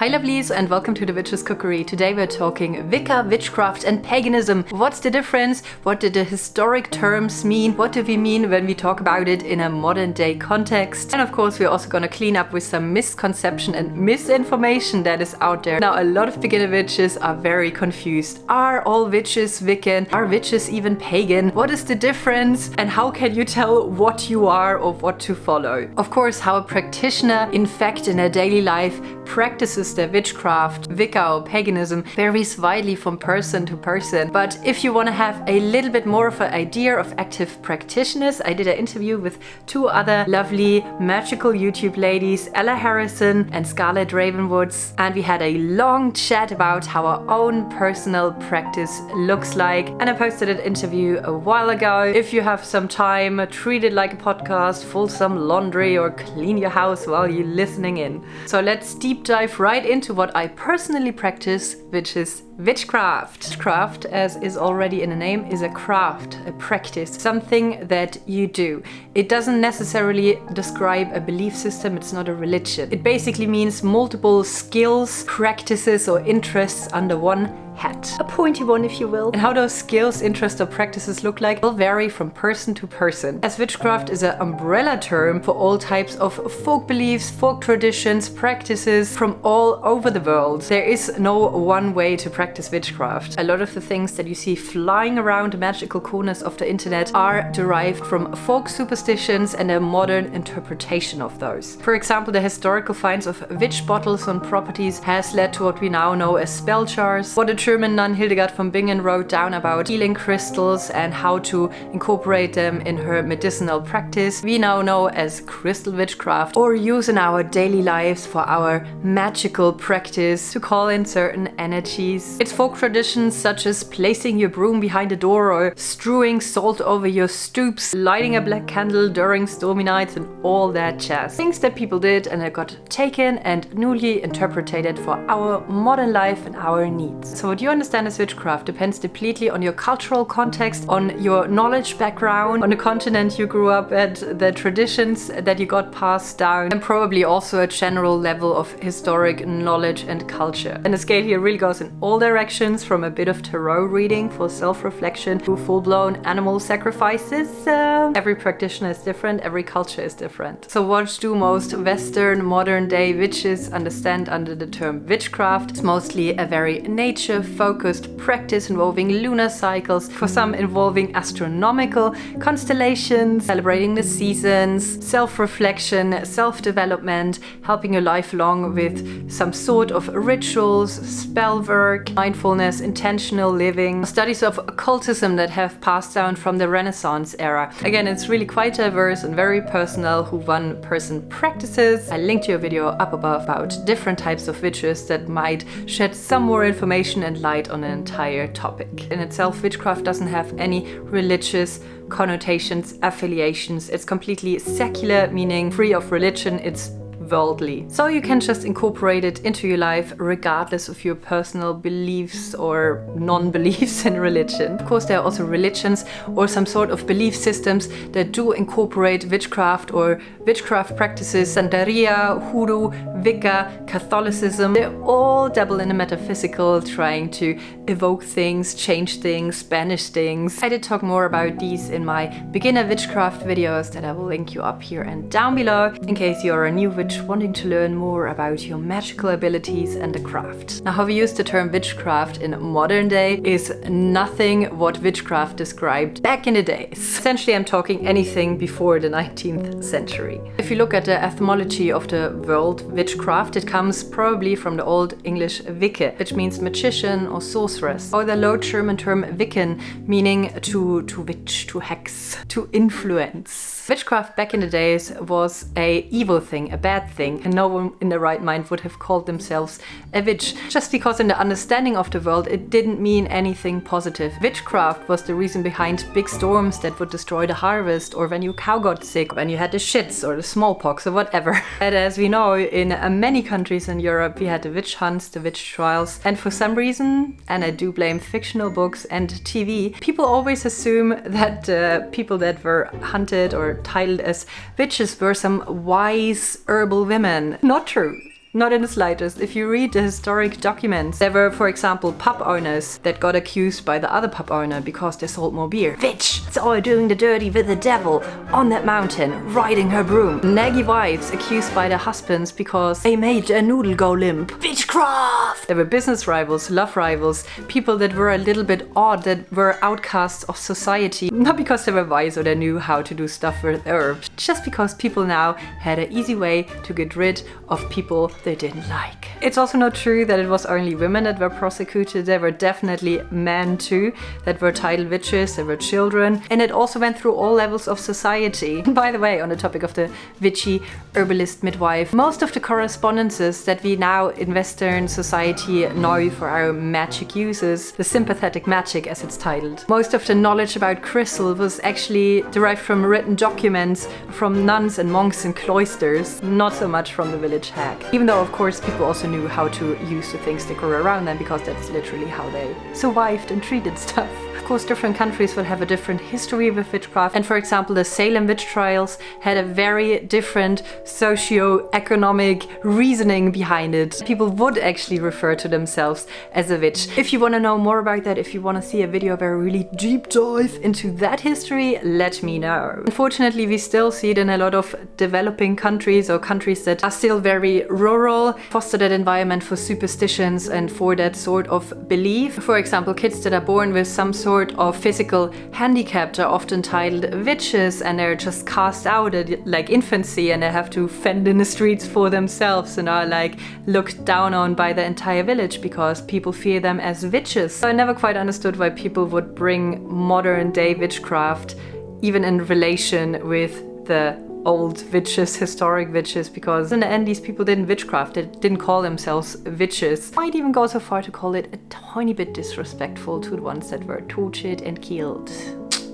Hi lovelies and welcome to the Witch's Cookery. Today we're talking Wicca, witchcraft and paganism. What's the difference? What did the historic terms mean? What do we mean when we talk about it in a modern day context? And of course we're also gonna clean up with some misconception and misinformation that is out there. Now a lot of beginner witches are very confused. Are all witches Wiccan? Are witches even pagan? What is the difference? And how can you tell what you are or what to follow? Of course how a practitioner in fact in their daily life practices their witchcraft, Wicca or paganism varies widely from person to person. But if you want to have a little bit more of an idea of active practitioners, I did an interview with two other lovely magical YouTube ladies, Ella Harrison and Scarlett Ravenwoods, and we had a long chat about how our own personal practice looks like. And I posted an interview a while ago. If you have some time, treat it like a podcast, fold some laundry or clean your house while you're listening in. So let's deep dive right right into what I personally practice, which is witchcraft. Witchcraft, as is already in the name, is a craft, a practice, something that you do. It doesn't necessarily describe a belief system, it's not a religion. It basically means multiple skills, practices or interests under one hat. A pointy one, if you will. And how those skills, interests or practices look like will vary from person to person. As witchcraft is an umbrella term for all types of folk beliefs, folk traditions, practices from all over the world. There is no one way to practice witchcraft. A lot of the things that you see flying around the magical corners of the internet are derived from folk superstitions and a modern interpretation of those. For example, the historical finds of witch bottles on properties has led to what we now know as spell jars. What a German nun Hildegard von Bingen wrote down about healing crystals and how to incorporate them in her medicinal practice, we now know as crystal witchcraft or use in our daily lives for our magical practice to call in certain energies. It's folk traditions such as placing your broom behind a door or strewing salt over your stoops, lighting a black candle during stormy nights and all that jazz. Things that people did and that got taken and newly interpreted for our modern life and our needs. So what you understand as witchcraft depends completely on your cultural context, on your knowledge background, on the continent you grew up at, the traditions that you got passed down, and probably also a general level of historic knowledge and culture. And the scale here really goes in all directions, from a bit of tarot reading for self-reflection to full-blown animal sacrifices. Uh, every practitioner is different, every culture is different. So what do most Western modern day witches understand under the term witchcraft? It's mostly a very nature focused practice involving lunar cycles, for some involving astronomical constellations, celebrating the seasons, self-reflection, self-development, helping your life along with some sort of rituals, spell work, mindfulness, intentional living, studies of occultism that have passed down from the Renaissance era. Again, it's really quite diverse and very personal who one person practices. I linked your video up above about different types of witches that might shed some more information and light on an entire topic. In itself, witchcraft doesn't have any religious connotations, affiliations. It's completely secular, meaning free of religion. It's worldly. So you can just incorporate it into your life regardless of your personal beliefs or non-beliefs in religion. Of course, there are also religions or some sort of belief systems that do incorporate witchcraft or witchcraft practices, Santeria, Hoodoo, Wicca, Catholicism. They all dabble in the metaphysical, trying to evoke things, change things, banish things. I did talk more about these in my beginner witchcraft videos that I will link you up here and down below in case you're a new witch wanting to learn more about your magical abilities and the craft. Now how we use the term witchcraft in modern day is nothing what witchcraft described back in the days. Essentially I'm talking anything before the 19th century. If you look at the etymology of the word witchcraft, it comes probably from the Old English Wicke, which means magician or sorceress, or the Low German term Wiccan, meaning to, to witch, to hex, to influence. Witchcraft back in the days was a evil thing, a bad thing, and no one in their right mind would have called themselves a witch, just because in the understanding of the world it didn't mean anything positive. Witchcraft was the reason behind big storms that would destroy the harvest, or when your cow got sick, when you had the shits or the smallpox or whatever. And as we know, in uh, many countries in Europe we had the witch hunts, the witch trials, and for some reason, and I do blame fictional books and TV, people always assume that uh, people that were hunted or titled as witches were some wise herbal women. Not true. Not in the slightest. If you read the historic documents, there were, for example, pub owners that got accused by the other pub owner because they sold more beer. Witch! It's all doing the dirty with the devil on that mountain, riding her broom. Naggy wives accused by their husbands because they made their noodle go limp. Witchcraft! There were business rivals, love rivals, people that were a little bit odd, that were outcasts of society. Not because they were wise or they knew how to do stuff with herbs, just because people now had an easy way to get rid of people they didn't like. It's also not true that it was only women that were prosecuted. There were definitely men too that were titled witches, there were children, and it also went through all levels of society. By the way, on the topic of the witchy herbalist midwife, most of the correspondences that we now in Western society know for our magic uses, the sympathetic magic as it's titled. Most of the knowledge about crystal was actually derived from written documents from nuns and monks in cloisters, not so much from the village hag. Even though of course people also knew how to use the things that grew around them because that's literally how they survived and treated stuff course different countries will have a different history with witchcraft and for example the Salem witch trials had a very different socio-economic reasoning behind it. People would actually refer to themselves as a witch. If you want to know more about that, if you want to see a video where I really deep dive into that history, let me know. Unfortunately we still see it in a lot of developing countries or countries that are still very rural, foster that environment for superstitions and for that sort of belief. For example, kids that are born with some sort sort of physical handicap are often titled witches and they're just cast out at like infancy and they have to fend in the streets for themselves and are like looked down on by the entire village because people fear them as witches. So I never quite understood why people would bring modern day witchcraft even in relation with the old witches, historic witches, because in the end these people didn't witchcraft, they didn't call themselves witches. Might even go so far to call it a tiny bit disrespectful to the ones that were tortured and killed.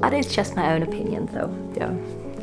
But it's just my own opinion though, yeah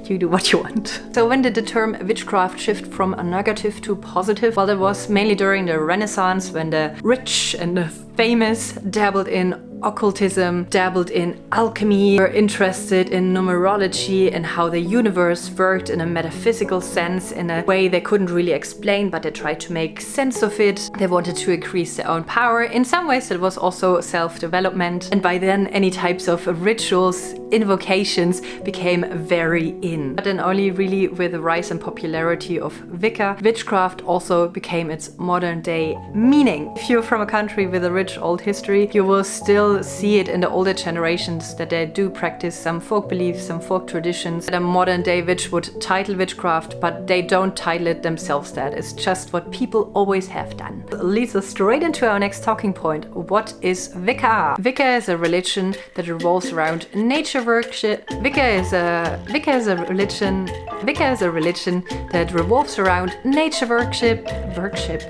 you do what you want. So when did the term witchcraft shift from a negative to positive? Well, it was mainly during the Renaissance when the rich and the famous dabbled in occultism, dabbled in alchemy, were interested in numerology and how the universe worked in a metaphysical sense in a way they couldn't really explain, but they tried to make sense of it. They wanted to increase their own power. In some ways it was also self-development and by then any types of rituals, invocations became very in. But then only really with the rise and popularity of Wicca, witchcraft also became its modern day meaning. If you're from a country with a rich old history, you will still see it in the older generations that they do practice some folk beliefs, some folk traditions that a modern day witch would title witchcraft, but they don't title it themselves that. It's just what people always have done. Leads us straight into our next talking point. What is Wicca? Wicca is a religion that revolves around nature worship. Wicca is a Wicca is a religion. Wicca is a religion that revolves around nature worship. Worship.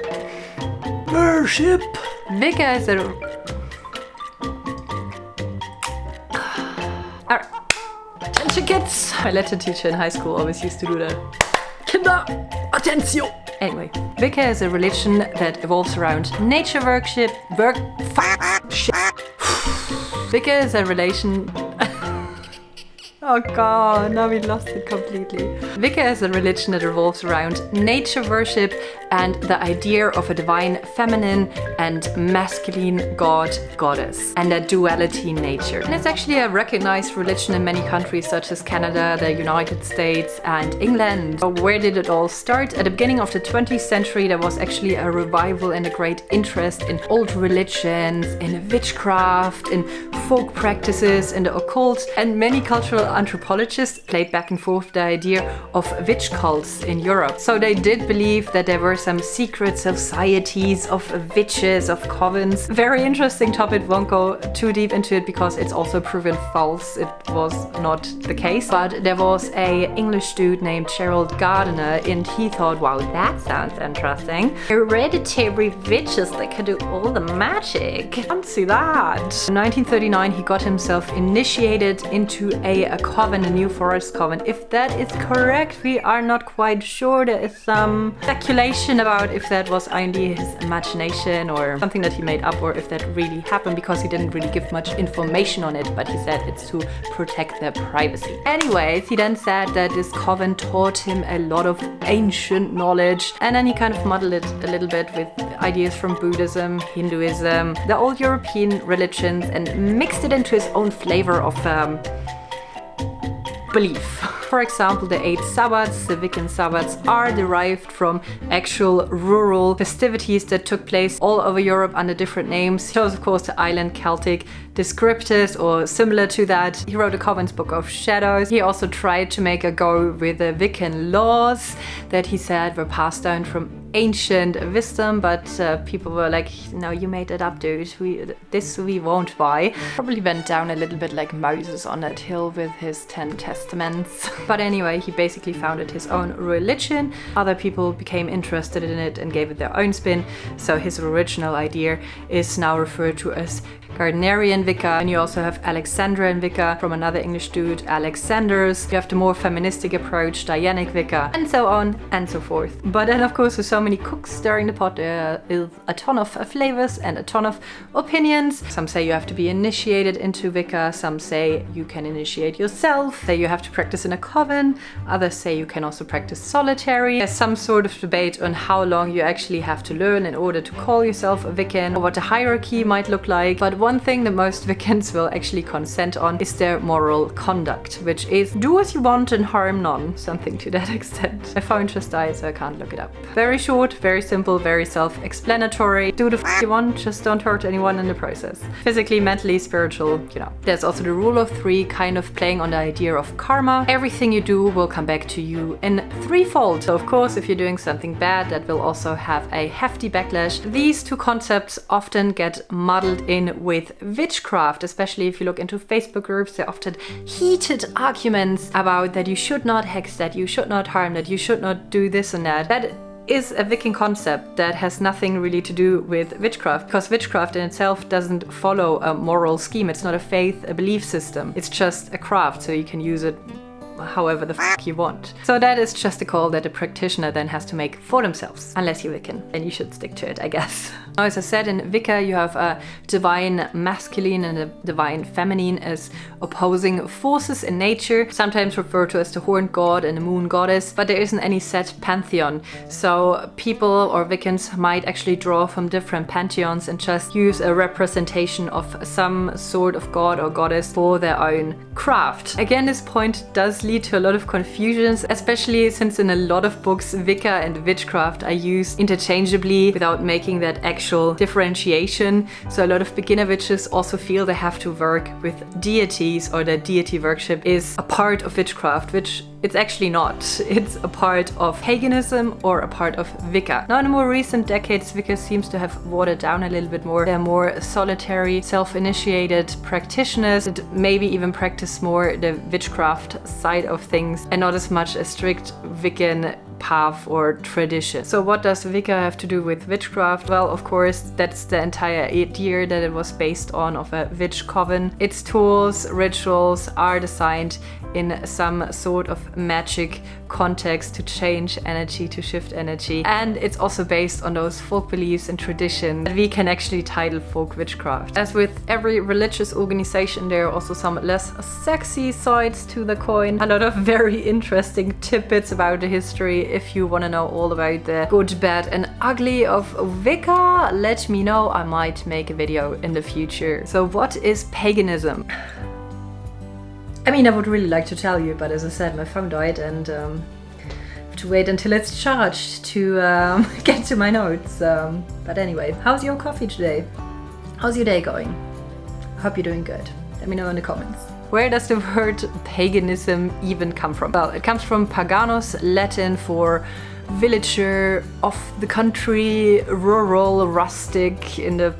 Worship. Wicca is a Attention kids! My Latin teacher in high school always used to do that. Kinder, attention! Anyway, Wicca is a religion that evolves around nature worship, work, Wicca is a relation Oh god, now we lost it completely. Wicca is a religion that revolves around nature worship and the idea of a divine feminine and masculine god, goddess, and a duality in nature. And it's actually a recognized religion in many countries such as Canada, the United States and England. Where did it all start? At the beginning of the 20th century there was actually a revival and a great interest in old religions, in witchcraft, in folk practices, in the occult and many cultural anthropologists played back and forth the idea of witch cults in Europe. So they did believe that there were some secret societies of witches, of covens. Very interesting topic, won't go too deep into it because it's also proven false. It was not the case. But there was a English dude named Gerald Gardner and he thought, wow, that sounds interesting. Hereditary witches that can do all the magic. Fancy that. In 1939 he got himself initiated into a, a coven, a new forest coven. If that is correct, we are not quite sure. There is some speculation about if that was only his imagination or something that he made up or if that really happened because he didn't really give much information on it, but he said it's to protect their privacy. Anyways, he then said that this coven taught him a lot of ancient knowledge and then he kind of muddled it a little bit with ideas from Buddhism, Hinduism, the old European religions and mixed it into his own flavor of um, belief. For example, the eight Sabbats, the Wiccan Sabbats, are derived from actual rural festivities that took place all over Europe under different names. Chose, of course, the island Celtic descriptors or similar to that. He wrote a Coven's Book of Shadows. He also tried to make a go with the Wiccan laws that he said were passed down from ancient wisdom, but uh, people were like, no, you made it up, dude. We, this we won't buy. Probably went down a little bit like Moses on that hill with his Ten Testaments. but anyway, he basically founded his own religion. Other people became interested in it and gave it their own spin. So his original idea is now referred to as Gardnerian Wicca, and you also have Alexandrian Wicca from another English dude, Alex Sanders. You have the more feministic approach, Dianic Wicca, and so on and so forth. But then of course with so many cooks stirring the pot, uh, there is a ton of uh, flavors and a ton of opinions. Some say you have to be initiated into Wicca, some say you can initiate yourself, say you have to practice in a coven, others say you can also practice solitary. There's some sort of debate on how long you actually have to learn in order to call yourself a Wiccan, or what the hierarchy might look like. But one thing that most Wiccans will actually consent on is their moral conduct, which is do as you want and harm none, something to that extent. My phone just died, so I can't look it up. Very short, very simple, very self-explanatory. Do the f you want, just don't hurt anyone in the process. Physically, mentally, spiritual, you know. There's also the rule of three, kind of playing on the idea of karma. Everything you do will come back to you in threefold. So of course, if you're doing something bad, that will also have a hefty backlash. These two concepts often get muddled in with with witchcraft, especially if you look into Facebook groups, there are often heated arguments about that you should not hex, that you should not harm, that you should not do this and that. That is a Wiccan concept that has nothing really to do with witchcraft because witchcraft in itself doesn't follow a moral scheme. It's not a faith, a belief system. It's just a craft so you can use it however the fuck you want. So that is just a call that a practitioner then has to make for themselves, unless you're Wiccan. Then you should stick to it, I guess. Now, as I said, in Wicca you have a divine masculine and a divine feminine as opposing forces in nature, sometimes referred to as the horned god and the moon goddess, but there isn't any set pantheon. So people or Wiccans might actually draw from different pantheons and just use a representation of some sort of god or goddess for their own craft. Again, this point does lead to a lot of confusions, especially since in a lot of books Wicca and witchcraft are used interchangeably without making that actual differentiation. So a lot of beginner witches also feel they have to work with deities or that deity worship is a part of witchcraft, which it's actually not. It's a part of paganism or a part of Wicca. Now in more recent decades, Wicca seems to have watered down a little bit more. They're more solitary, self-initiated practitioners that maybe even practice more the witchcraft side of things and not as much a strict Wiccan path or tradition. So what does Wicca have to do with witchcraft? Well, of course, that's the entire idea that it was based on of a witch coven. Its tools, rituals are designed in some sort of magic context to change energy, to shift energy. And it's also based on those folk beliefs and traditions that we can actually title folk witchcraft. As with every religious organization, there are also some less sexy sides to the coin. A lot of very interesting tidbits about the history. If you want to know all about the good, bad and ugly of Wicca, let me know. I might make a video in the future. So what is paganism? I mean, I would really like to tell you, but as I said, my phone died and um, have to wait until it's charged to um, get to my notes. Um, but anyway, how's your coffee today? How's your day going? I hope you're doing good. Let me know in the comments. Where does the word paganism even come from? Well, it comes from paganus, Latin for villager, of the country, rural, rustic, in the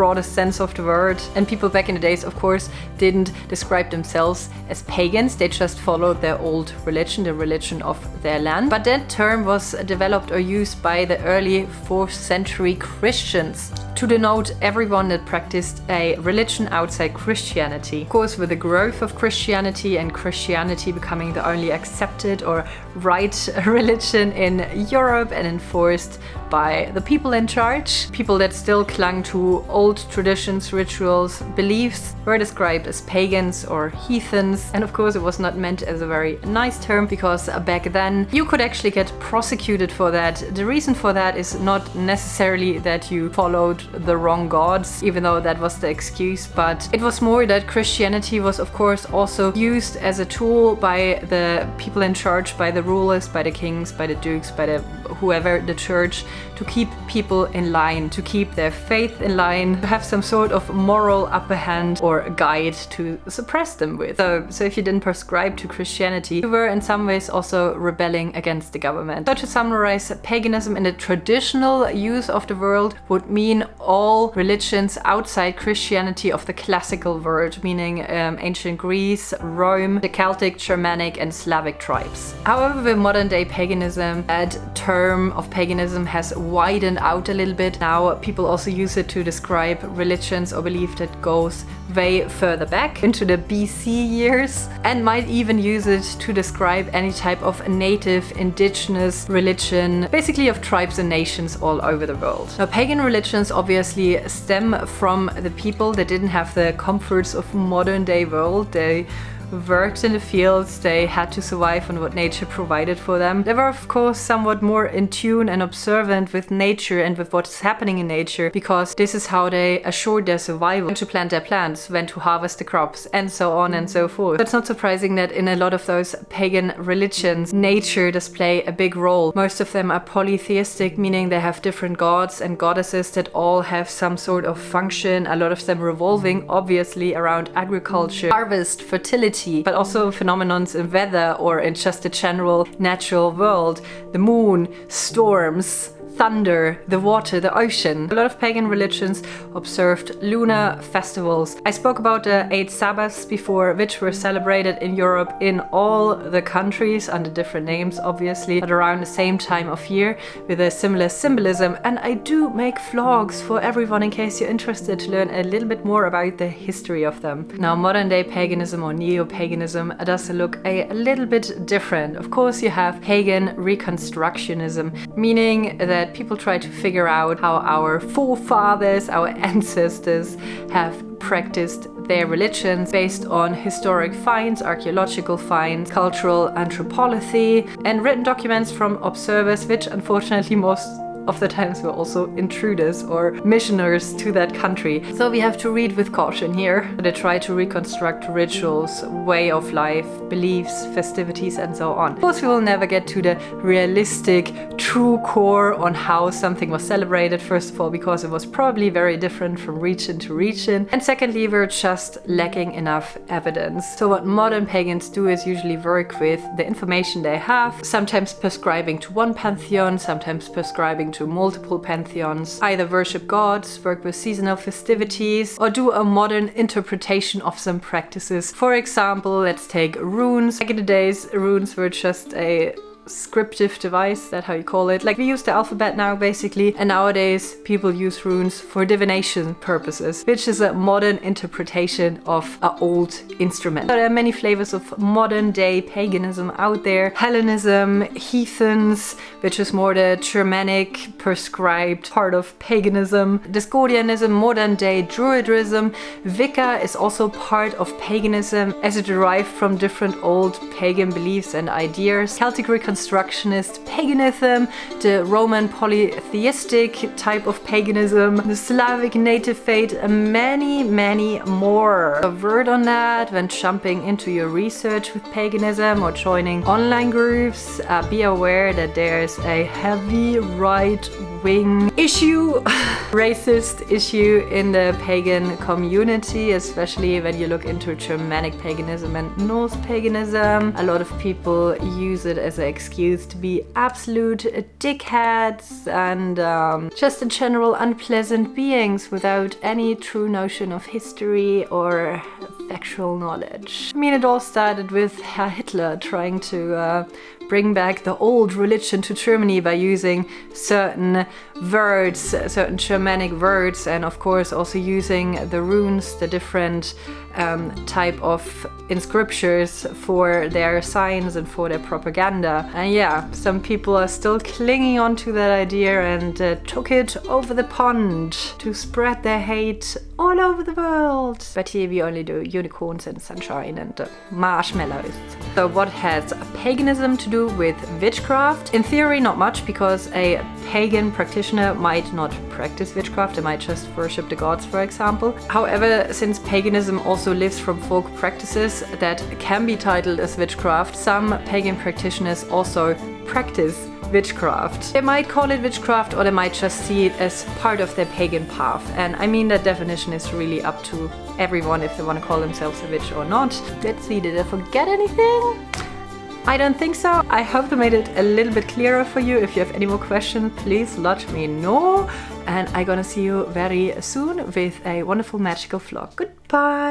broadest sense of the word. And people back in the days, of course, didn't describe themselves as pagans. They just followed their old religion, the religion of their land. But that term was developed or used by the early 4th century Christians. To denote everyone that practiced a religion outside Christianity. Of course, with the growth of Christianity and Christianity becoming the only accepted or right religion in Europe and enforced by the people in charge. People that still clung to old traditions, rituals, beliefs were described as pagans or heathens. And of course, it was not meant as a very nice term because back then you could actually get prosecuted for that. The reason for that is not necessarily that you followed the wrong gods, even though that was the excuse, but it was more that Christianity was, of course, also used as a tool by the people in charge, by the rulers, by the kings, by the dukes, by the whoever the church to keep people in line, to keep their faith in line, to have some sort of moral upper hand or guide to suppress them with. So, so if you didn't prescribe to Christianity, you were in some ways also rebelling against the government. So to summarize, paganism in the traditional use of the word would mean all religions outside Christianity of the classical world, meaning um, ancient Greece, Rome, the Celtic, Germanic and Slavic tribes. However, with modern day paganism, that term of paganism has widened out a little bit. Now people also use it to describe religions or belief that goes way further back into the BC years and might even use it to describe any type of native indigenous religion, basically of tribes and nations all over the world. Now pagan religions obviously stem from the people that didn't have the comforts of modern day world. They worked in the fields, they had to survive on what nature provided for them. They were of course somewhat more in tune and observant with nature and with what's happening in nature because this is how they assured their survival. When to plant their plants, when to harvest the crops and so on and so forth. It's not surprising that in a lot of those pagan religions, nature does play a big role. Most of them are polytheistic, meaning they have different gods and goddesses that all have some sort of function, a lot of them revolving obviously around agriculture, harvest, fertility, but also phenomenons in weather or in just the general natural world. The moon, storms, thunder, the water, the ocean. A lot of pagan religions observed lunar festivals. I spoke about the eight Sabbaths before, which were celebrated in Europe in all the countries under different names, obviously, but around the same time of year with a similar symbolism. And I do make vlogs for everyone in case you're interested to learn a little bit more about the history of them. Now, modern day paganism or neo-paganism does look a little bit different. Of course, you have pagan reconstructionism, meaning that people try to figure out how our forefathers, our ancestors have practiced their religions based on historic finds, archaeological finds, cultural anthropology and written documents from observers which unfortunately most of the times were also intruders or missioners to that country. So we have to read with caution here. They try to reconstruct rituals, way of life, beliefs, festivities and so on. Of course we will never get to the realistic, true core on how something was celebrated, first of all because it was probably very different from region to region and secondly we're just lacking enough evidence. So what modern pagans do is usually work with the information they have, sometimes prescribing to one pantheon, sometimes prescribing to multiple pantheons, either worship gods, work with seasonal festivities, or do a modern interpretation of some practices. For example, let's take runes. Back in the days, runes were just a scriptive device, that how you call it. Like we use the alphabet now basically and nowadays people use runes for divination purposes, which is a modern interpretation of an old instrument. There are many flavors of modern day paganism out there. Hellenism, heathens, which is more the Germanic prescribed part of paganism. Discordianism, modern day Druidism. Wicca is also part of paganism as it derived from different old pagan beliefs and ideas. Celtic Reconstructionist paganism, the Roman polytheistic type of paganism, the Slavic native faith, many, many more. A word on that when jumping into your research with paganism or joining online groups, uh, be aware that there's a heavy right-wing issue, racist issue in the pagan community, especially when you look into Germanic paganism and Norse paganism. A lot of people use it as an excuse to be absolute dickheads and um, just in general unpleasant beings without any true notion of history or factual knowledge. I mean, it all started with Herr Hitler trying to uh, bring back the old religion to Germany by using certain words, certain Germanic words, and of course also using the runes, the different um, type of inscriptions for their signs and for their propaganda. And yeah, some people are still clinging on to that idea and uh, took it over the pond to spread their hate all over the world. But here we only do unicorns and sunshine and uh, marshmallows. So what has paganism to with witchcraft? In theory, not much because a pagan practitioner might not practice witchcraft, they might just worship the gods, for example. However, since paganism also lives from folk practices that can be titled as witchcraft, some pagan practitioners also practice witchcraft. They might call it witchcraft or they might just see it as part of their pagan path. And I mean that definition is really up to everyone if they want to call themselves a witch or not. Let's see, did I forget anything? I don't think so. I hope I made it a little bit clearer for you. If you have any more questions, please let me know. And I'm gonna see you very soon with a wonderful magical vlog. Goodbye!